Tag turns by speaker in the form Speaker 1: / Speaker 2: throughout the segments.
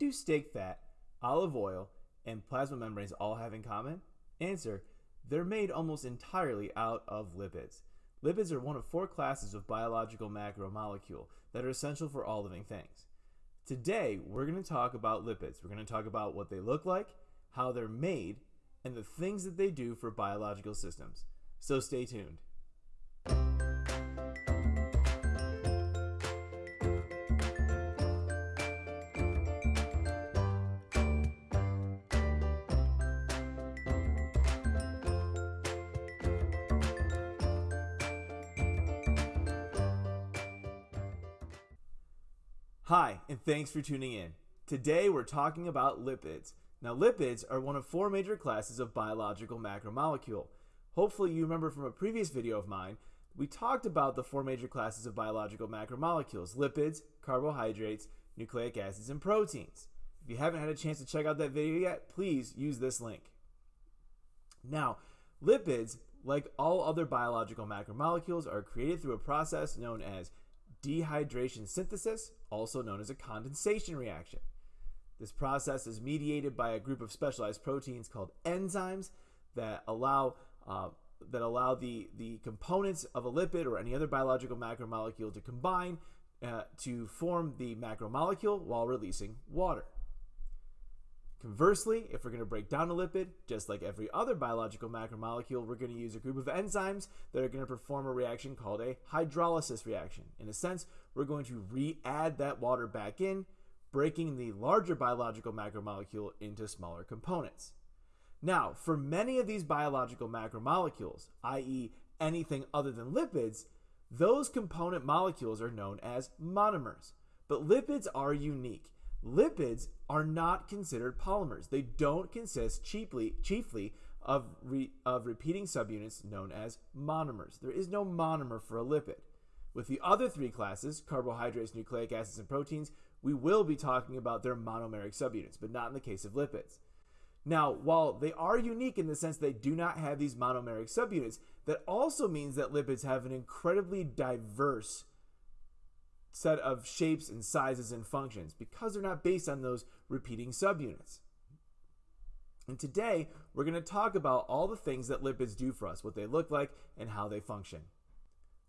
Speaker 1: do steak fat, olive oil, and plasma membranes all have in common? Answer They're made almost entirely out of lipids. Lipids are one of four classes of biological macromolecule that are essential for all living things. Today, we're going to talk about lipids. We're going to talk about what they look like, how they're made, and the things that they do for biological systems. So stay tuned. Hi, and thanks for tuning in. Today we're talking about lipids. Now, lipids are one of four major classes of biological macromolecule. Hopefully, you remember from a previous video of mine, we talked about the four major classes of biological macromolecules lipids, carbohydrates, nucleic acids, and proteins. If you haven't had a chance to check out that video yet, please use this link. Now, lipids, like all other biological macromolecules, are created through a process known as dehydration synthesis, also known as a condensation reaction. This process is mediated by a group of specialized proteins called enzymes that allow uh, that allow the, the components of a lipid or any other biological macromolecule to combine uh, to form the macromolecule while releasing water. Conversely, if we're going to break down a lipid, just like every other biological macromolecule, we're going to use a group of enzymes that are going to perform a reaction called a hydrolysis reaction. In a sense, we're going to re-add that water back in, breaking the larger biological macromolecule into smaller components. Now, for many of these biological macromolecules, i.e. anything other than lipids, those component molecules are known as monomers. But lipids are unique Lipids are not considered polymers. They don't consist chiefly, chiefly of, re, of repeating subunits known as monomers. There is no monomer for a lipid. With the other three classes, carbohydrates, nucleic acids, and proteins, we will be talking about their monomeric subunits, but not in the case of lipids. Now, while they are unique in the sense they do not have these monomeric subunits, that also means that lipids have an incredibly diverse set of shapes and sizes and functions because they're not based on those repeating subunits. And today, we're going to talk about all the things that lipids do for us, what they look like, and how they function.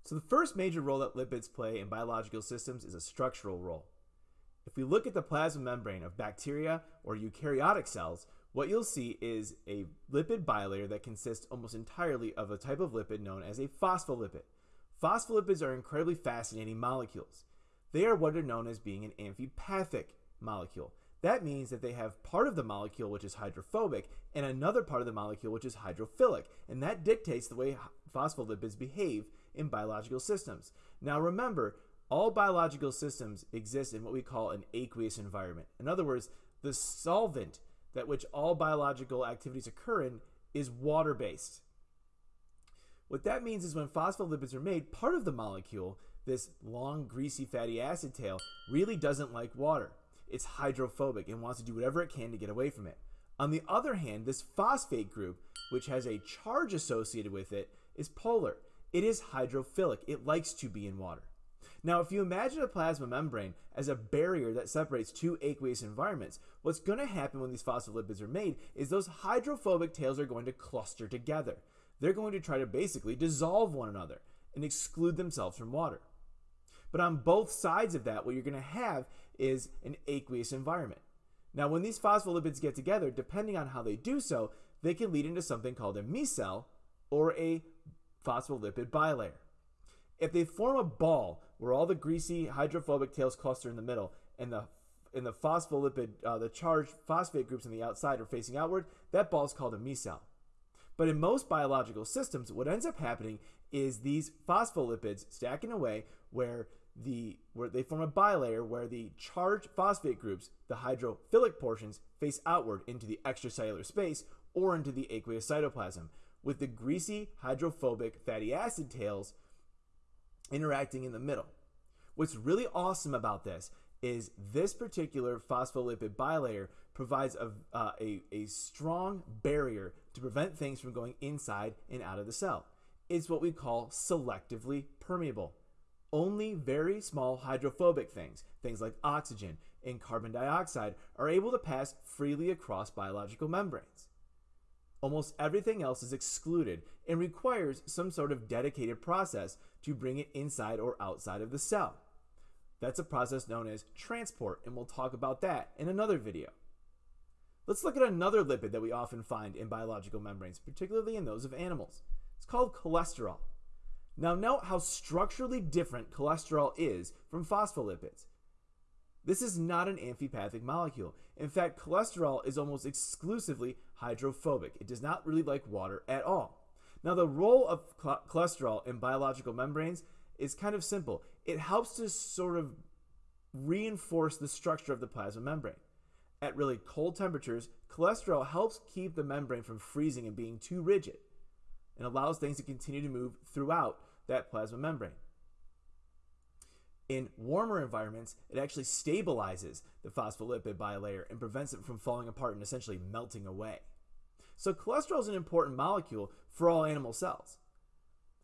Speaker 1: So the first major role that lipids play in biological systems is a structural role. If we look at the plasma membrane of bacteria or eukaryotic cells, what you'll see is a lipid bilayer that consists almost entirely of a type of lipid known as a phospholipid. Phospholipids are incredibly fascinating molecules. They are what are known as being an amphipathic molecule. That means that they have part of the molecule which is hydrophobic and another part of the molecule which is hydrophilic, and that dictates the way phospholipids behave in biological systems. Now remember, all biological systems exist in what we call an aqueous environment. In other words, the solvent that which all biological activities occur in is water-based. What that means is when phospholipids are made, part of the molecule this long, greasy fatty acid tail really doesn't like water. It's hydrophobic and wants to do whatever it can to get away from it. On the other hand, this phosphate group, which has a charge associated with it, is polar. It is hydrophilic. It likes to be in water. Now, if you imagine a plasma membrane as a barrier that separates two aqueous environments, what's going to happen when these phospholipids are made is those hydrophobic tails are going to cluster together. They're going to try to basically dissolve one another and exclude themselves from water. But on both sides of that, what you're going to have is an aqueous environment. Now, when these phospholipids get together, depending on how they do so, they can lead into something called a micelle or a phospholipid bilayer. If they form a ball where all the greasy hydrophobic tails cluster in the middle and the and the phospholipid, uh, the charged phosphate groups on the outside are facing outward, that ball is called a micelle. But in most biological systems, what ends up happening is these phospholipids stacking away where the where they form a bilayer where the charged phosphate groups, the hydrophilic portions, face outward into the extracellular space or into the aqueous cytoplasm, with the greasy hydrophobic fatty acid tails interacting in the middle. What's really awesome about this is this particular phospholipid bilayer provides a, uh, a, a strong barrier to prevent things from going inside and out of the cell. It's what we call selectively permeable only very small hydrophobic things, things like oxygen and carbon dioxide are able to pass freely across biological membranes. Almost everything else is excluded and requires some sort of dedicated process to bring it inside or outside of the cell. That's a process known as transport, and we'll talk about that in another video. Let's look at another lipid that we often find in biological membranes, particularly in those of animals. It's called cholesterol. Now, note how structurally different cholesterol is from phospholipids. This is not an amphipathic molecule. In fact, cholesterol is almost exclusively hydrophobic. It does not really like water at all. Now, the role of cholesterol in biological membranes is kind of simple. It helps to sort of reinforce the structure of the plasma membrane. At really cold temperatures, cholesterol helps keep the membrane from freezing and being too rigid and allows things to continue to move throughout that plasma membrane. In warmer environments, it actually stabilizes the phospholipid bilayer and prevents it from falling apart and essentially melting away. So cholesterol is an important molecule for all animal cells.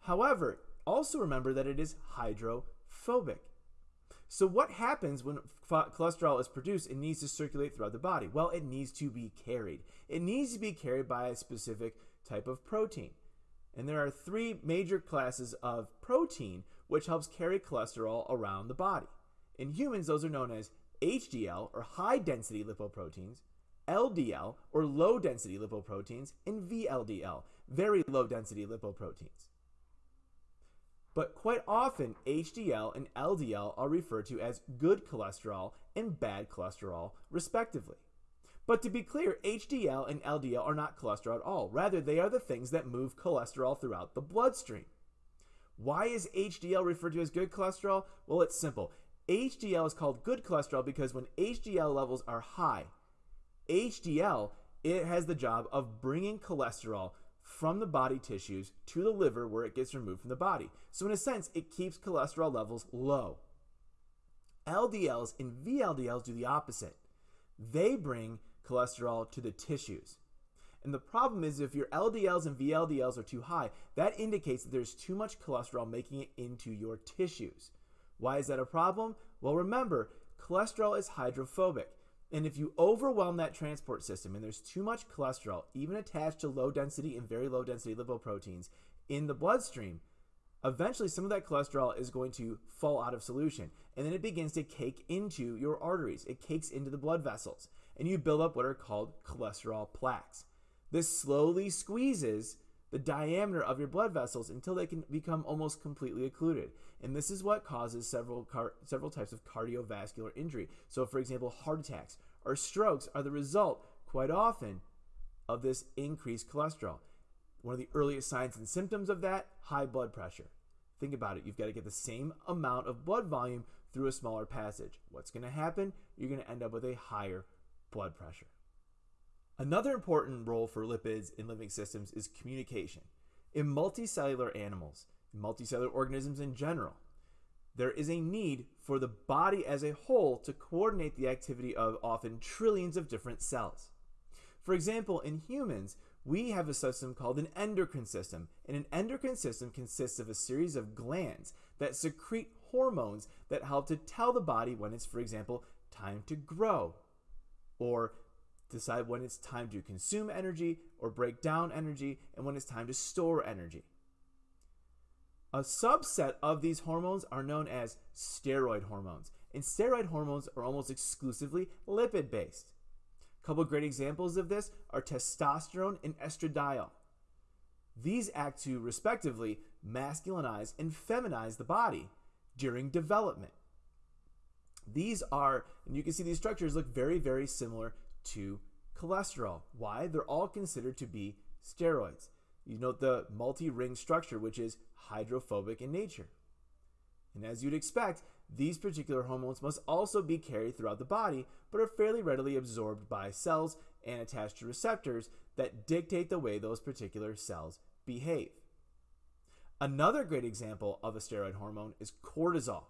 Speaker 1: However, also remember that it is hydrophobic. So what happens when cholesterol is produced and needs to circulate throughout the body? Well, it needs to be carried. It needs to be carried by a specific type of protein. And there are three major classes of protein which helps carry cholesterol around the body. In humans, those are known as HDL, or high density lipoproteins, LDL, or low density lipoproteins, and VLDL, very low density lipoproteins. But quite often, HDL and LDL are referred to as good cholesterol and bad cholesterol, respectively. But to be clear, HDL and LDL are not cholesterol at all. Rather, they are the things that move cholesterol throughout the bloodstream. Why is HDL referred to as good cholesterol? Well, it's simple. HDL is called good cholesterol because when HDL levels are high, HDL it has the job of bringing cholesterol from the body tissues to the liver where it gets removed from the body. So in a sense, it keeps cholesterol levels low. LDLs and VLDLs do the opposite. They bring cholesterol to the tissues. And the problem is if your LDLs and VLDLs are too high, that indicates that there's too much cholesterol making it into your tissues. Why is that a problem? Well, remember, cholesterol is hydrophobic. And if you overwhelm that transport system and there's too much cholesterol, even attached to low density and very low density lipoproteins in the bloodstream, eventually some of that cholesterol is going to fall out of solution. And then it begins to cake into your arteries, it cakes into the blood vessels, and you build up what are called cholesterol plaques. This slowly squeezes the diameter of your blood vessels until they can become almost completely occluded. And this is what causes several several types of cardiovascular injury. So for example, heart attacks or strokes are the result quite often of this increased cholesterol. One of the earliest signs and symptoms of that, high blood pressure. Think about it. You've got to get the same amount of blood volume through a smaller passage. What's going to happen? You're going to end up with a higher blood pressure. Another important role for lipids in living systems is communication. In multicellular animals, in multicellular organisms in general, there is a need for the body as a whole to coordinate the activity of often trillions of different cells. For example, in humans, we have a system called an endocrine system, and an endocrine system consists of a series of glands that secrete hormones that help to tell the body when it's, for example, time to grow or decide when it's time to consume energy or break down energy and when it's time to store energy. A subset of these hormones are known as steroid hormones, and steroid hormones are almost exclusively lipid based. A couple great examples of this are testosterone and estradiol. These act to respectively masculinize and feminize the body during development. These are, and you can see these structures look very, very similar to cholesterol. Why? They're all considered to be steroids. You note the multi-ring structure, which is hydrophobic in nature. And as you'd expect, these particular hormones must also be carried throughout the body, but are fairly readily absorbed by cells and attached to receptors that dictate the way those particular cells behave. Another great example of a steroid hormone is cortisol.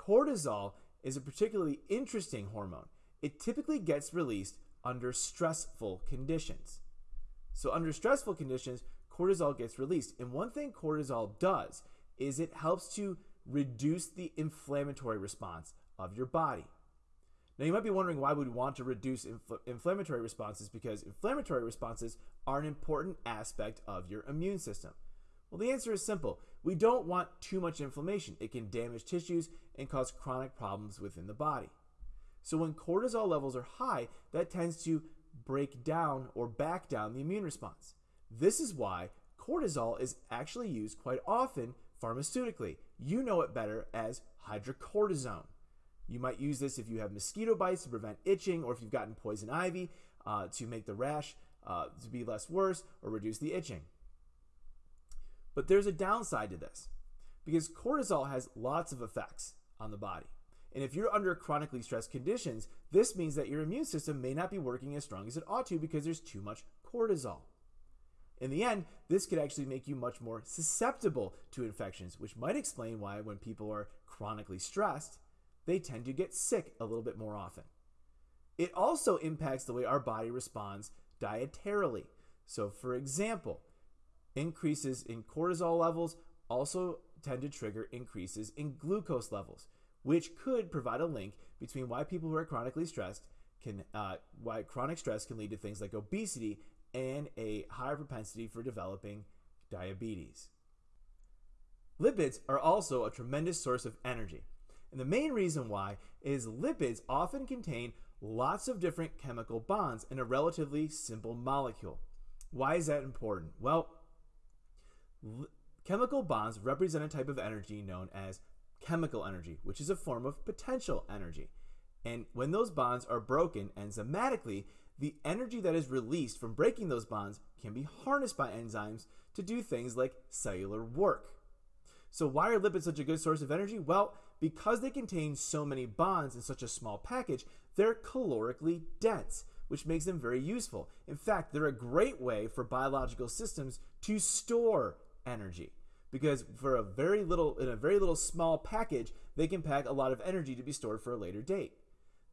Speaker 1: Cortisol is a particularly interesting hormone it typically gets released under stressful conditions. So, under stressful conditions, cortisol gets released. And one thing cortisol does is it helps to reduce the inflammatory response of your body. Now, you might be wondering why we'd want to reduce infl- inflammatory responses because inflammatory responses are an important aspect of your immune system. Well, the answer is simple. We don't want too much inflammation. It can damage tissues and cause chronic problems within the body. So, when cortisol levels are high, that tends to break down or back down the immune response. This is why cortisol is actually used quite often pharmaceutically. You know it better as hydrocortisone. You might use this if you have mosquito bites to prevent itching, or if you've gotten poison ivy uh, to make the rash uh, to be less worse or reduce the itching. But there's a downside to this because cortisol has lots of effects on the body. And if you're under chronically stressed conditions, this means that your immune system may not be working as strong as it ought to because there's too much cortisol. In the end, this could actually make you much more susceptible to infections, which might explain why when people are chronically stressed, they tend to get sick a little bit more often. It also impacts the way our body responds dietarily. So, for example, increases in cortisol levels also tend to trigger increases in glucose levels, which could provide a link between why people who are chronically stressed can, uh, why chronic stress can lead to things like obesity and a higher propensity for developing diabetes. Lipids are also a tremendous source of energy. And the main reason why is lipids often contain lots of different chemical bonds in a relatively simple molecule. Why is that important? Well, chemical bonds represent a type of energy known as chemical energy, which is a form of potential energy. And when those bonds are broken enzymatically, the energy that is released from breaking those bonds can be harnessed by enzymes to do things like cellular work. So, why are lipids such a good source of energy? Well, because they contain so many bonds in such a small package, they're calorically dense, which makes them very useful. In fact, they're a great way for biological systems to store energy because for a very little in a very little small package, they can pack a lot of energy to be stored for a later date.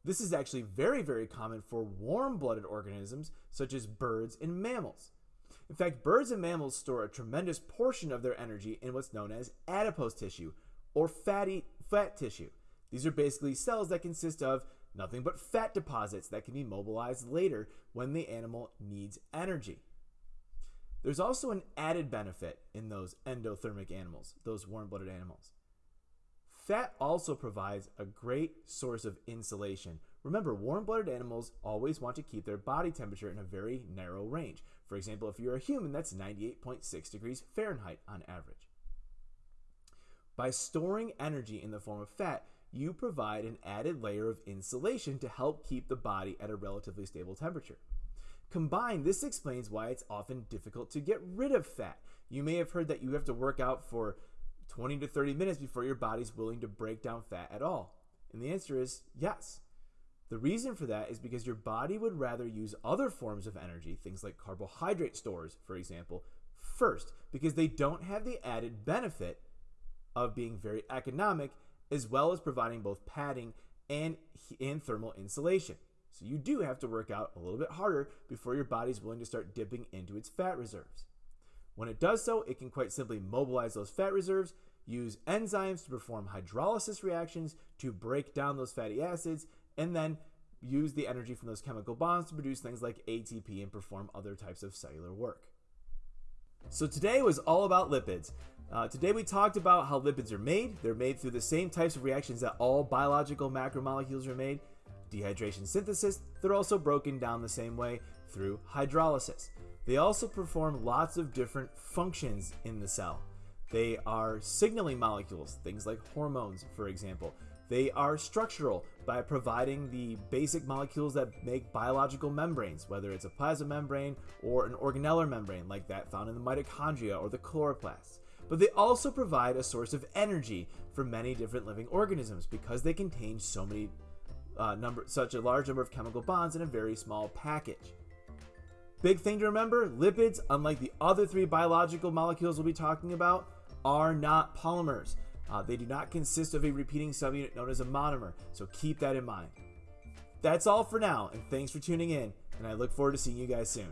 Speaker 1: This is actually very very common for warm-blooded organisms such as birds and mammals. In fact, birds and mammals store a tremendous portion of their energy in what's known as adipose tissue or fatty fat tissue. These are basically cells that consist of nothing but fat deposits that can be mobilized later when the animal needs energy. There's also an added benefit in those endothermic animals, those warm blooded animals. Fat also provides a great source of insulation. Remember, warm blooded animals always want to keep their body temperature in a very narrow range. For example, if you're a human, that's 98.6 degrees Fahrenheit on average. By storing energy in the form of fat, you provide an added layer of insulation to help keep the body at a relatively stable temperature. Combined, this explains why it's often difficult to get rid of fat. You may have heard that you have to work out for 20 to 30 minutes before your body's willing to break down fat at all. And the answer is yes. The reason for that is because your body would rather use other forms of energy, things like carbohydrate stores, for example, first, because they don't have the added benefit of being very economic, as well as providing both padding and, and thermal insulation. So you do have to work out a little bit harder before your body's willing to start dipping into its fat reserves. When it does so, it can quite simply mobilize those fat reserves, use enzymes to perform hydrolysis reactions to break down those fatty acids, and then use the energy from those chemical bonds to produce things like ATP and perform other types of cellular work. So today was all about lipids. Uh, today we talked about how lipids are made. They're made through the same types of reactions that all biological macromolecules are made. Dehydration synthesis, they're also broken down the same way through hydrolysis. They also perform lots of different functions in the cell. They are signaling molecules, things like hormones, for example. They are structural by providing the basic molecules that make biological membranes, whether it's a plasma membrane or an organellar membrane like that found in the mitochondria or the chloroplasts but they also provide a source of energy for many different living organisms because they contain so many uh, number, such a large number of chemical bonds in a very small package. Big thing to remember: lipids, unlike the other three biological molecules we'll be talking about, are not polymers. Uh, they do not consist of a repeating subunit known as a monomer, so keep that in mind. That's all for now, and thanks for tuning in, and I look forward to seeing you guys soon.